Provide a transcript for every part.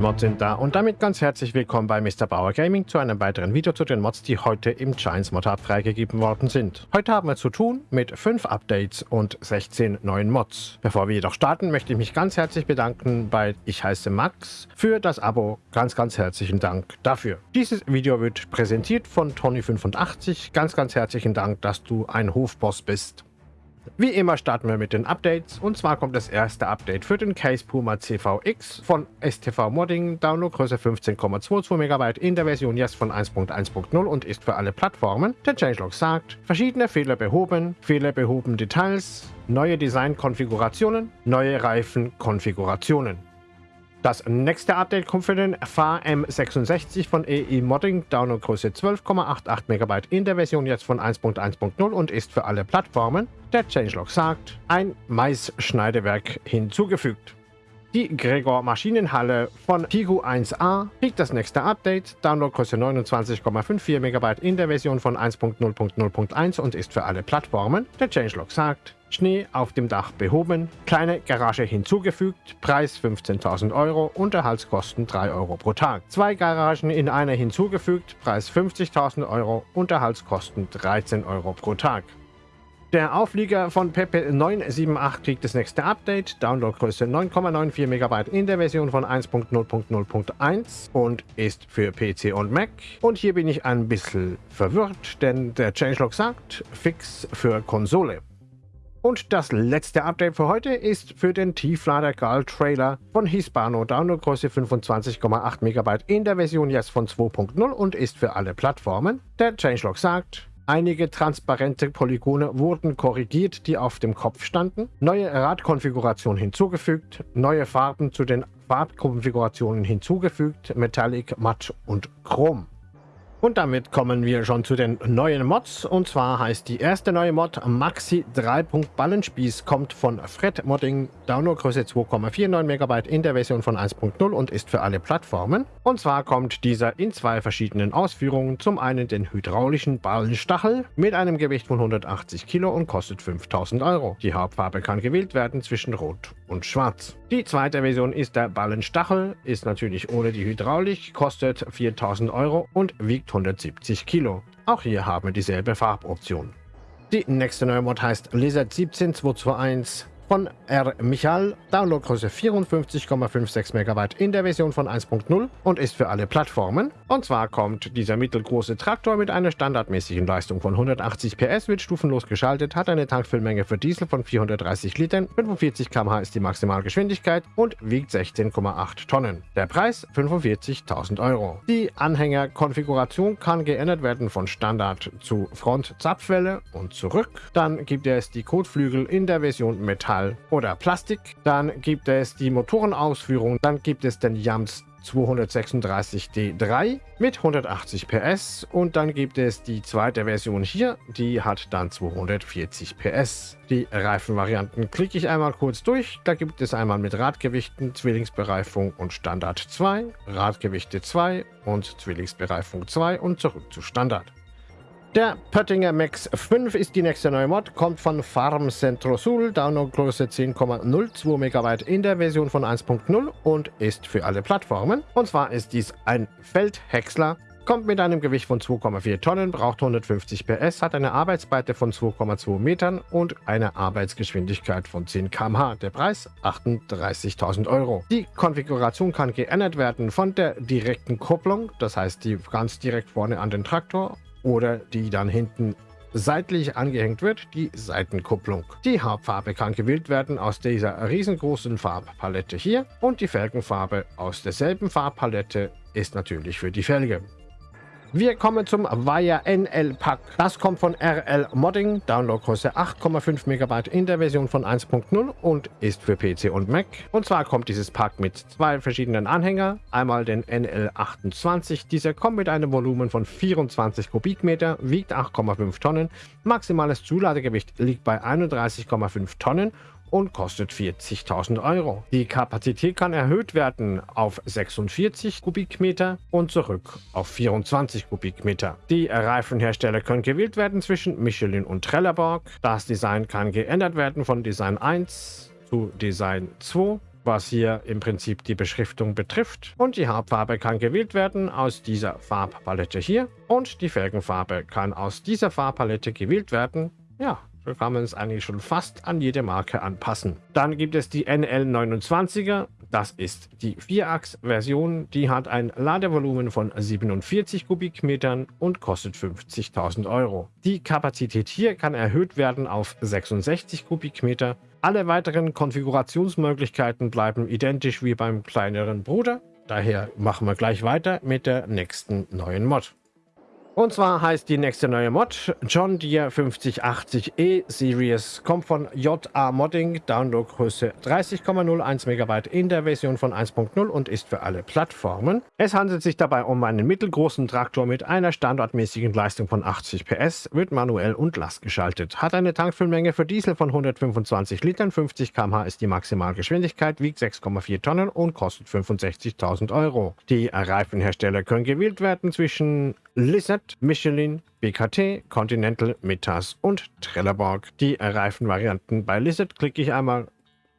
Mods sind da und damit ganz herzlich willkommen bei Mr. Bauer Gaming zu einem weiteren Video zu den Mods, die heute im Giants Mod Hub freigegeben worden sind. Heute haben wir zu tun mit 5 Updates und 16 neuen Mods. Bevor wir jedoch starten, möchte ich mich ganz herzlich bedanken bei Ich heiße Max für das Abo. Ganz, ganz herzlichen Dank dafür. Dieses Video wird präsentiert von Tony85. Ganz, ganz herzlichen Dank, dass du ein Hofboss bist. Wie immer starten wir mit den Updates und zwar kommt das erste Update für den Case Puma CVX von STV Modding, Downloadgröße 15,22 MB in der Version jetzt von 1.1.0 und ist für alle Plattformen. Der Changelog sagt, verschiedene Fehler behoben, Fehler behoben Details, neue Designkonfigurationen, neue Reifenkonfigurationen. Das nächste Update kommt für den FAR M66 von EE Modding, Downloadgröße 12,88 MB in der Version jetzt von 1.1.0 und ist für alle Plattformen. Der Changelog sagt, ein Maisschneidewerk hinzugefügt. Die Gregor Maschinenhalle von Pigu 1a kriegt das nächste Update, Downloadgröße 29,54 MB in der Version von 1.0.0.1 und ist für alle Plattformen. Der Changelog sagt, Schnee auf dem Dach behoben, kleine Garage hinzugefügt, Preis 15.000 Euro, Unterhaltskosten 3 Euro pro Tag. Zwei Garagen in einer hinzugefügt, Preis 50.000 Euro, Unterhaltskosten 13 Euro pro Tag. Der Auflieger von Pepe 978 kriegt das nächste Update, Downloadgröße 9,94 MB in der Version von 1.0.0.1 und ist für PC und Mac. Und hier bin ich ein bisschen verwirrt, denn der Changelog sagt, fix für Konsole. Und das letzte Update für heute ist für den Tieflader Gal Trailer von Hispano Downloadgröße 25,8 MB in der Version jetzt von 2.0 und ist für alle Plattformen. Der Changelog sagt, Einige transparente Polygone wurden korrigiert, die auf dem Kopf standen. Neue Radkonfiguration hinzugefügt. Neue Farben zu den Farbkonfigurationen hinzugefügt. Metallic, Matt und Chrom. Und damit kommen wir schon zu den neuen Mods. Und zwar heißt die erste neue Mod Maxi 3. Ballenspieß, kommt von Fred Modding, Downloadgröße 2,49 MB in der Version von 1.0 und ist für alle Plattformen. Und zwar kommt dieser in zwei verschiedenen Ausführungen. Zum einen den hydraulischen Ballenstachel mit einem Gewicht von 180 Kilo und kostet 5000 Euro. Die Hauptfarbe kann gewählt werden zwischen Rot und Schwarz. Die zweite Version ist der Ballenstachel, ist natürlich ohne die Hydraulik, kostet 4000 Euro und wiegt 170 Kilo. Auch hier haben wir dieselbe Farboption. Die nächste neue Mod heißt Lizard 17221 von R. Michal, Downloadgröße 54,56 MB in der Version von 1.0 und ist für alle Plattformen. Und zwar kommt dieser mittelgroße Traktor mit einer standardmäßigen Leistung von 180 PS, wird stufenlos geschaltet, hat eine Tankfüllmenge für Diesel von 430 Litern, 45 km/h ist die Maximalgeschwindigkeit und wiegt 16,8 Tonnen. Der Preis 45.000 Euro. Die Anhängerkonfiguration kann geändert werden von Standard zu Front-Zapfwelle und zurück. Dann gibt es die Kotflügel in der Version Metall Metall oder Plastik. Dann gibt es die Motorenausführung. Dann gibt es den Jams 236D3 mit 180 PS und dann gibt es die zweite Version hier, die hat dann 240 PS. Die Reifenvarianten klicke ich einmal kurz durch. Da gibt es einmal mit Radgewichten, Zwillingsbereifung und Standard 2, Radgewichte 2 und Zwillingsbereifung 2 und zurück zu Standard. Der Pöttinger Max 5 ist die nächste neue Mod, kommt von Farm Centro Sul, Downloadgröße 10,02 MB in der Version von 1.0 und ist für alle Plattformen. Und zwar ist dies ein Feldhäcksler, kommt mit einem Gewicht von 2,4 Tonnen, braucht 150 PS, hat eine Arbeitsbreite von 2,2 Metern und eine Arbeitsgeschwindigkeit von 10 km/h. Der Preis 38.000 Euro. Die Konfiguration kann geändert werden von der direkten Kupplung, das heißt die ganz direkt vorne an den Traktor oder die dann hinten seitlich angehängt wird, die Seitenkupplung. Die Hauptfarbe kann gewählt werden aus dieser riesengroßen Farbpalette hier und die Felgenfarbe aus derselben Farbpalette ist natürlich für die Felge. Wir kommen zum Vaya NL Pack. Das kommt von RL Modding, Downloadgröße 8,5 MB in der Version von 1.0 und ist für PC und Mac. Und zwar kommt dieses Pack mit zwei verschiedenen Anhänger. Einmal den NL28. Dieser kommt mit einem Volumen von 24 Kubikmeter, wiegt 8,5 Tonnen. Maximales Zuladegewicht liegt bei 31,5 Tonnen und kostet 40.000 Euro. Die Kapazität kann erhöht werden auf 46 Kubikmeter und zurück auf 24 Kubikmeter. Die Reifenhersteller können gewählt werden zwischen Michelin und Trelleborg. Das Design kann geändert werden von Design 1 zu Design 2 was hier im Prinzip die Beschriftung betrifft. Und die Hauptfarbe kann gewählt werden aus dieser Farbpalette hier. Und die Felgenfarbe kann aus dieser Farbpalette gewählt werden. Ja, so kann man es eigentlich schon fast an jede Marke anpassen. Dann gibt es die NL29er. Das ist die Vierachs-Version. Die hat ein Ladevolumen von 47 Kubikmetern und kostet 50.000 Euro. Die Kapazität hier kann erhöht werden auf 66 Kubikmeter. Alle weiteren Konfigurationsmöglichkeiten bleiben identisch wie beim kleineren Bruder. Daher machen wir gleich weiter mit der nächsten neuen Mod. Und zwar heißt die nächste neue Mod John Deere 5080E Series. Kommt von JA Modding, Downloadgröße 30,01 MB in der Version von 1.0 und ist für alle Plattformen. Es handelt sich dabei um einen mittelgroßen Traktor mit einer standardmäßigen Leistung von 80 PS, wird manuell und lastgeschaltet. Hat eine Tankfüllmenge für Diesel von 125 Litern, 50 km/h ist die Maximalgeschwindigkeit, wiegt 6,4 Tonnen und kostet 65.000 Euro. Die Reifenhersteller können gewählt werden zwischen Lizard, Michelin, BKT, Continental, Metas und Trelleborg. Die Reifenvarianten bei Lizard klicke ich einmal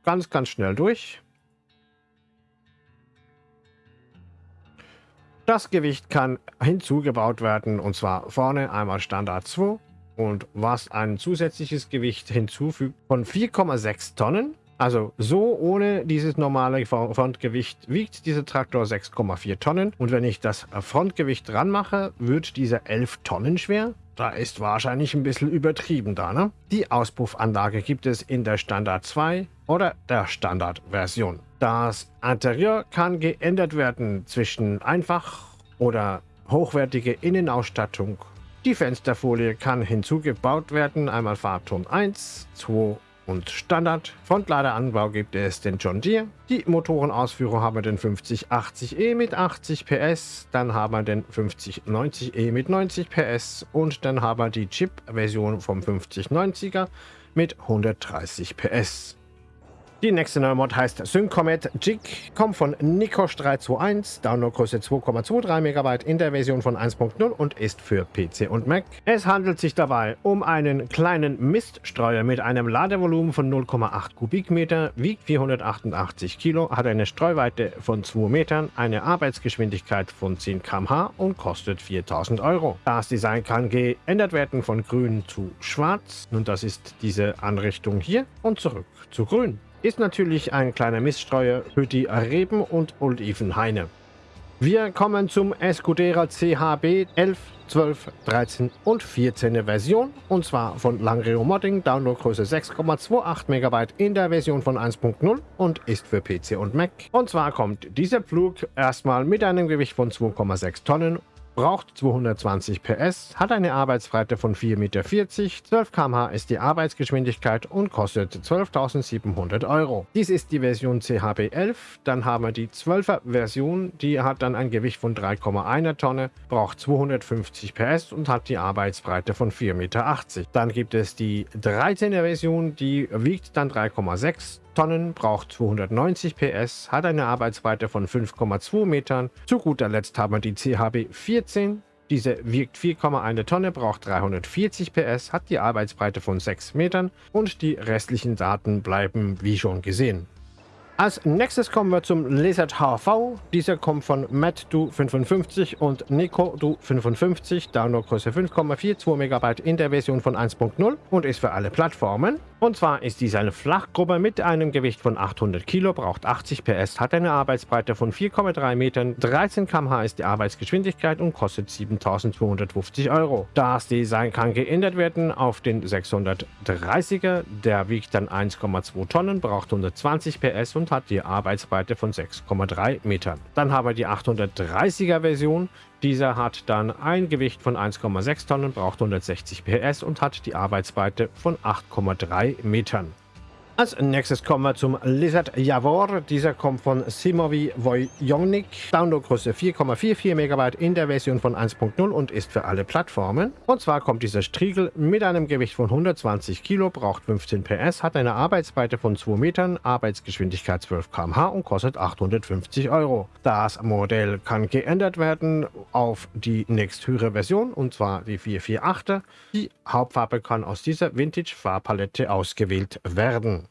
ganz, ganz schnell durch. Das Gewicht kann hinzugebaut werden und zwar vorne einmal Standard 2 und was ein zusätzliches Gewicht hinzufügt von 4,6 Tonnen also so ohne dieses normale Frontgewicht wiegt dieser Traktor 6,4 Tonnen. Und wenn ich das Frontgewicht dran mache, wird dieser 11 Tonnen schwer. Da ist wahrscheinlich ein bisschen übertrieben da, ne? Die Auspuffanlage gibt es in der Standard 2 oder der Standard-Version. Das Interieur kann geändert werden zwischen einfach oder hochwertige Innenausstattung. Die Fensterfolie kann hinzugebaut werden, einmal Farbton 1, 2 und Standard. Frontladeranbau gibt es den John Deere. Die Motorenausführung haben wir den 5080E mit 80 PS, dann haben wir den 5090E mit 90 PS und dann haben wir die Chip-Version vom 5090er mit 130 PS. Die nächste neue Mod heißt Syncomet Jig, kommt von Nikosh 321, Downloadgröße 2,23 MB in der Version von 1.0 und ist für PC und Mac. Es handelt sich dabei um einen kleinen Miststreuer mit einem Ladevolumen von 0,8 Kubikmeter, wiegt 488 Kilo, hat eine Streuweite von 2 Metern, eine Arbeitsgeschwindigkeit von 10 km/h und kostet 4000 Euro. Das Design kann geändert werden von grün zu schwarz und das ist diese Anrichtung hier und zurück zu grün ist natürlich ein kleiner Miststreuer für die Reben- und Olivenhaine. Wir kommen zum Escudera CHB 11, 12, 13 und 14 Version und zwar von Langreo Modding, Downloadgröße 6,28 MB in der Version von 1.0 und ist für PC und Mac. Und zwar kommt dieser Flug erstmal mit einem Gewicht von 2,6 Tonnen braucht 220 PS, hat eine Arbeitsbreite von 4,40 Meter, 12 km/h ist die Arbeitsgeschwindigkeit und kostet 12.700 Euro. Dies ist die Version CHB 11, dann haben wir die 12er Version, die hat dann ein Gewicht von 3,1 Tonne, braucht 250 PS und hat die Arbeitsbreite von 4,80 Meter. Dann gibt es die 13er Version, die wiegt dann 3,6 Tonnen, braucht 290 PS, hat eine Arbeitsweite von 5,2 Metern. Zu guter Letzt haben wir die CHB 14. Diese wiegt 4,1 Tonne, braucht 340 PS, hat die Arbeitsbreite von 6 Metern und die restlichen Daten bleiben wie schon gesehen. Als nächstes kommen wir zum Lizard HV. Dieser kommt von MattDo55 und NicoDo55, Downloadgröße 5,42 MB in der Version von 1.0 und ist für alle Plattformen. Und zwar ist dies eine Flachgruppe mit einem Gewicht von 800 Kilo, braucht 80 PS, hat eine Arbeitsbreite von 4,3 Metern, 13 km/h ist die Arbeitsgeschwindigkeit und kostet 7.250 Euro. Das Design kann geändert werden auf den 630er, der wiegt dann 1,2 Tonnen, braucht 120 PS und hat die Arbeitsbreite von 6,3 Metern. Dann haben wir die 830er Version, dieser hat dann ein Gewicht von 1,6 Tonnen, braucht 160 PS und hat die Arbeitsbreite von 8,3 Metern. Als nächstes kommen wir zum Lizard Javor. Dieser kommt von Simovi Vojonik. Downloadgröße 4,44 MB in der Version von 1.0 und ist für alle Plattformen. Und zwar kommt dieser Striegel mit einem Gewicht von 120 Kilo, braucht 15 PS, hat eine Arbeitsbreite von 2 Metern, Arbeitsgeschwindigkeit 12 km/h und kostet 850 Euro. Das Modell kann geändert werden auf die nächsthöhere Version und zwar die 448er. Die Hauptfarbe kann aus dieser Vintage-Farbpalette ausgewählt werden.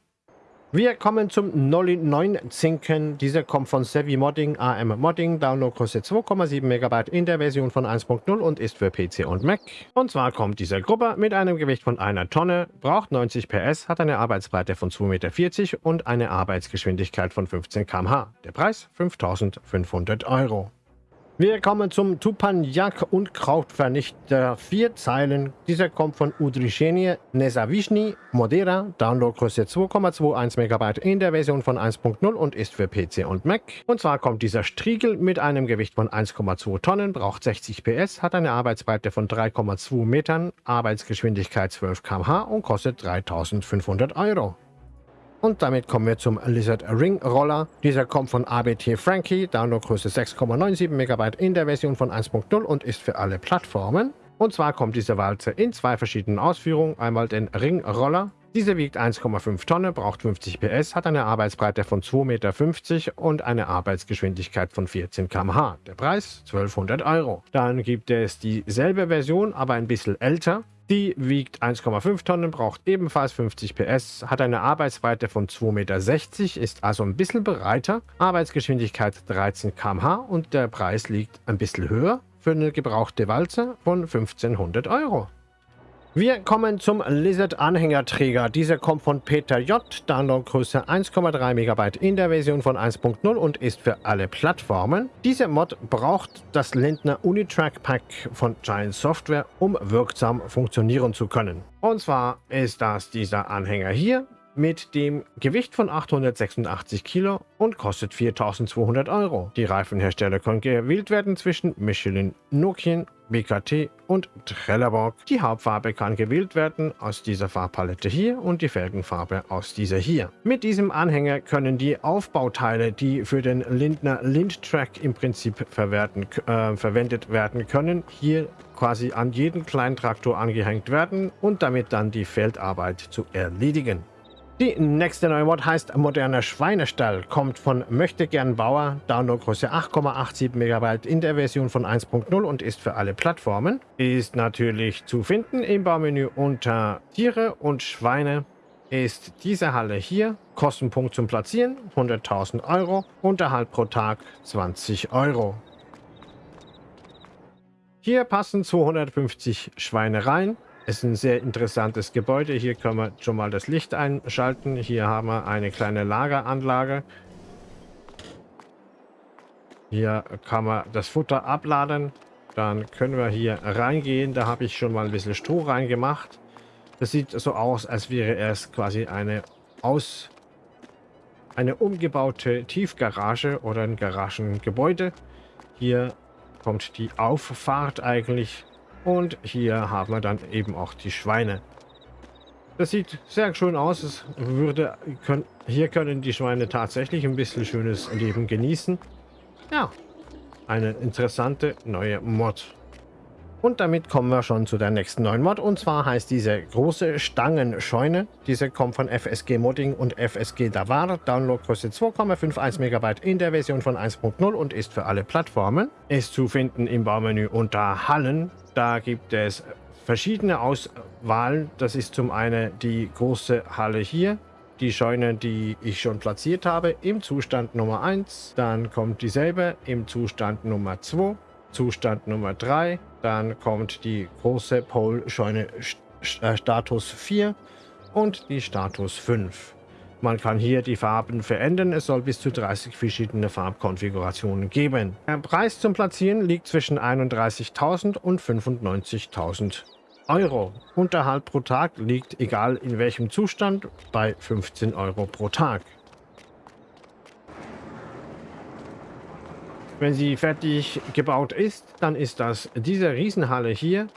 Wir kommen zum Nolly 9 Zinken. Dieser kommt von Sevi Modding, AM Modding. Downloadgröße 2,7 MB in der Version von 1.0 und ist für PC und Mac. Und zwar kommt dieser Gruppe mit einem Gewicht von einer Tonne, braucht 90 PS, hat eine Arbeitsbreite von 2,40 Meter und eine Arbeitsgeschwindigkeit von 15 km/h. Der Preis 5500 Euro. Wir kommen zum Tupaniak und Krautvernichter. Vier Zeilen. Dieser kommt von Udrishenie Nezavichny Modera. Downloadgröße 2,21 MB in der Version von 1.0 und ist für PC und Mac. Und zwar kommt dieser Striegel mit einem Gewicht von 1,2 Tonnen, braucht 60 PS, hat eine Arbeitsbreite von 3,2 Metern, Arbeitsgeschwindigkeit 12 km/h und kostet 3500 Euro. Und damit kommen wir zum Lizard Ring Roller. Dieser kommt von ABT Frankie, Downloadgröße 6,97 MB in der Version von 1.0 und ist für alle Plattformen. Und zwar kommt diese Walze in zwei verschiedenen Ausführungen. Einmal den Ring Roller. Diese wiegt 1,5 Tonnen, braucht 50 PS, hat eine Arbeitsbreite von 2,50 Meter und eine Arbeitsgeschwindigkeit von 14 km/h. Der Preis 1200 Euro. Dann gibt es dieselbe Version, aber ein bisschen älter. Die wiegt 1,5 Tonnen, braucht ebenfalls 50 PS, hat eine Arbeitsbreite von 2,60 Meter, ist also ein bisschen breiter, Arbeitsgeschwindigkeit 13 km/h und der Preis liegt ein bisschen höher für eine gebrauchte Walze von 1500 Euro. Wir kommen zum Lizard-Anhängerträger. Dieser kommt von Peter J. Downloadgröße 1,3 MB in der Version von 1.0 und ist für alle Plattformen. Dieser Mod braucht das Lindner Unitrack Pack von Giant Software, um wirksam funktionieren zu können. Und zwar ist das dieser Anhänger hier mit dem Gewicht von 886 Kilo und kostet 4200 Euro. Die Reifenhersteller können gewählt werden zwischen Michelin, Nokian BKT und Trelleborg. Die Hauptfarbe kann gewählt werden aus dieser Farbpalette hier und die Felgenfarbe aus dieser hier. Mit diesem Anhänger können die Aufbauteile, die für den Lindner Lindtrack im Prinzip verwerten, äh, verwendet werden können, hier quasi an jeden kleinen Traktor angehängt werden und damit dann die Feldarbeit zu erledigen. Die nächste neue Mod heißt Moderner Schweinestall, kommt von Möchtegern Bauer, Downloadgröße 8,87 MB in der Version von 1.0 und ist für alle Plattformen. Ist natürlich zu finden im Baumenü unter Tiere und Schweine. Ist diese Halle hier, Kostenpunkt zum Platzieren 100.000 Euro, Unterhalt pro Tag 20 Euro. Hier passen 250 Schweine rein, ist ein sehr interessantes Gebäude. Hier können wir schon mal das Licht einschalten. Hier haben wir eine kleine Lageranlage. Hier kann man das Futter abladen. Dann können wir hier reingehen. Da habe ich schon mal ein bisschen Stroh reingemacht. Das sieht so aus, als wäre es quasi eine aus eine umgebaute Tiefgarage oder ein Garagengebäude. Hier kommt die Auffahrt eigentlich und hier haben wir dann eben auch die Schweine. Das sieht sehr schön aus. Es würde, können, hier können die Schweine tatsächlich ein bisschen schönes Leben genießen. Ja, eine interessante neue Mod. Und damit kommen wir schon zu der nächsten neuen Mod. Und zwar heißt diese große Stangenscheune. Diese kommt von FSG Modding und FSG Davar. Downloadgröße 2,51 MB in der Version von 1.0 und ist für alle Plattformen. Ist zu finden im Baumenü unter Hallen. Da gibt es verschiedene Auswahlen. Das ist zum einen die große Halle hier. Die Scheune, die ich schon platziert habe, im Zustand Nummer 1. Dann kommt dieselbe im Zustand Nummer 2. Zustand Nummer 3. Dann kommt die große Pole-Scheune äh, Status 4 und die Status 5. Man kann hier die Farben verändern. Es soll bis zu 30 verschiedene Farbkonfigurationen geben. Der Preis zum Platzieren liegt zwischen 31.000 und 95.000 Euro. Unterhalt pro Tag liegt, egal in welchem Zustand, bei 15 Euro pro Tag. Wenn sie fertig gebaut ist, dann ist das diese Riesenhalle hier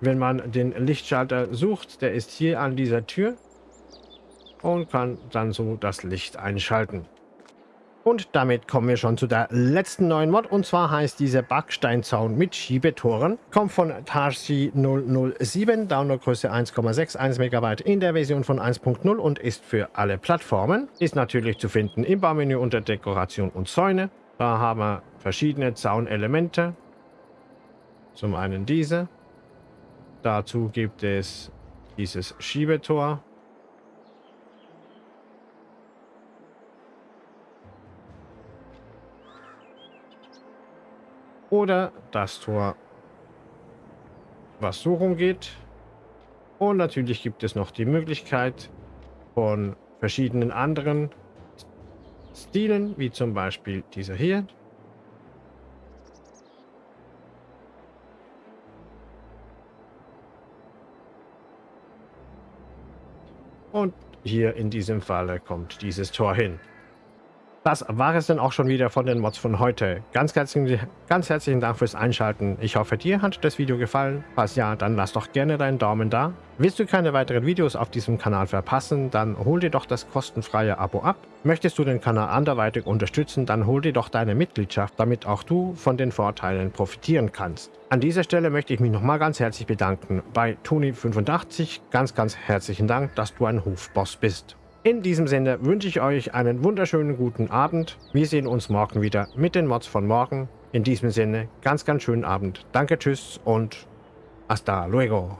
wenn man den Lichtschalter sucht, der ist hier an dieser Tür und kann dann so das Licht einschalten. Und damit kommen wir schon zu der letzten neuen Mod. Und zwar heißt dieser Backsteinzaun mit Schiebetoren. Kommt von Tarsi 007, Downloadgröße 1,61 MB in der Version von 1.0 und ist für alle Plattformen. Ist natürlich zu finden im Baumenü unter Dekoration und Zäune. Da haben wir verschiedene Zaunelemente. Zum einen diese. Dazu gibt es dieses Schiebetor. Oder das Tor, was so rumgeht. Und natürlich gibt es noch die Möglichkeit von verschiedenen anderen Stilen, wie zum Beispiel dieser hier. Und hier in diesem Falle kommt dieses Tor hin. Das war es dann auch schon wieder von den Mods von heute. Ganz herzlichen, ganz herzlichen Dank fürs Einschalten. Ich hoffe, dir hat das Video gefallen. Falls ja, dann lass doch gerne deinen Daumen da. Willst du keine weiteren Videos auf diesem Kanal verpassen, dann hol dir doch das kostenfreie Abo ab. Möchtest du den Kanal anderweitig unterstützen, dann hol dir doch deine Mitgliedschaft, damit auch du von den Vorteilen profitieren kannst. An dieser Stelle möchte ich mich nochmal ganz herzlich bedanken bei Toni85. Ganz, ganz herzlichen Dank, dass du ein Hofboss bist. In diesem Sinne wünsche ich euch einen wunderschönen guten Abend. Wir sehen uns morgen wieder mit den Mods von morgen. In diesem Sinne, ganz, ganz schönen Abend. Danke, tschüss und hasta luego.